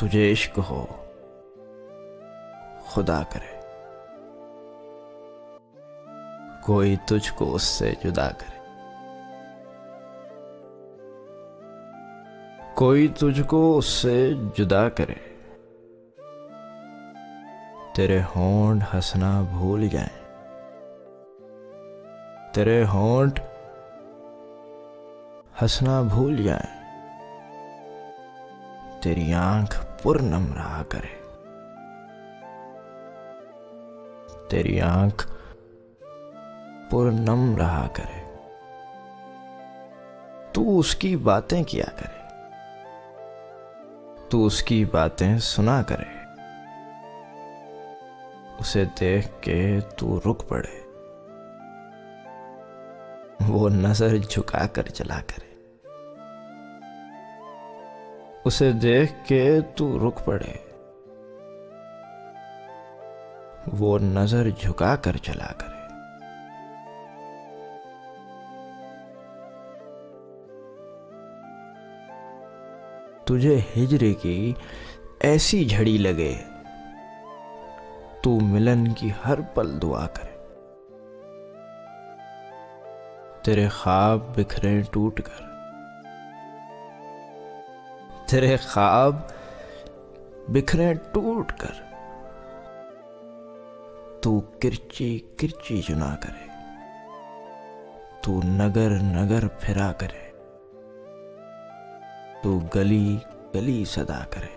तुझे इश्क हो, खुदा करे। कोई तुझको उससे जुदा करे। कोई तुझको उससे जुदा करे। तेरे होंठ हंसना भूल जाए। तेरे होंठ हंसना भूल जाए। तेरी आँख पुरनम रहा करे। तेरी आँख पुरनम रहा करे। तू उसकी बातें किया करे। तू उसकी बातें सुना करे। उसे देख के तू रुक पड़े। वो नज़र झुका कर चला करे। उसे देख के तू रुक पड़े। वो नज़र झुका कर चला करे। तुझे हिजरे की ऐसी झड़ी लगे, तू मिलन की हर पल दुआ करे। तेरे ख्वाब बिखरे टूट कर तेरे ख्वाब बिखरे टूट कर तू किरची किरची चुना करे, तू नगर नगर फिरा करे, तू गली गली सदा करे।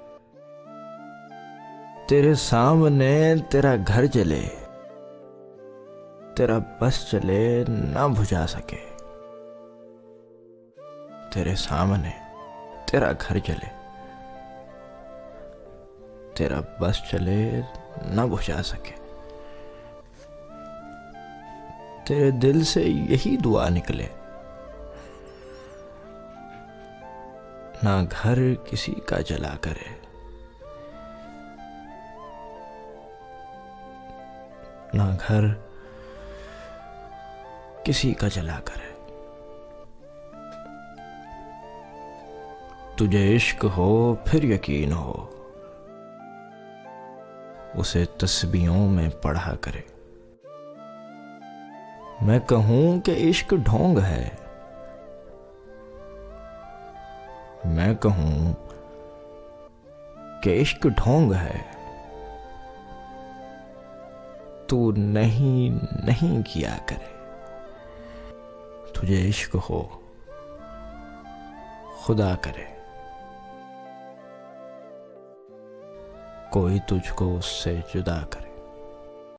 तेरे सामने तेरा घर जले तेरा बस चले ना बुझा सके। तेरे सामने तेरा घर जले तेरा बस चले, ना बुझा सके। तेरे दिल से यही दुआ निकले। ना घर किसी का जला करे। ना घर किसी का जला करे। तुझे इश्क हो, फिर यकीन हो। उसे तस्बियों में पढ़ा करे। मैं कहूँ कि इश्क ढोंग है। मैं कहूँ कि इश्क ढोंग है। तू नहीं नहीं किया करे। तुझे इश्क हो, खुदा करे। कोई तुझको उससे जुदा करे।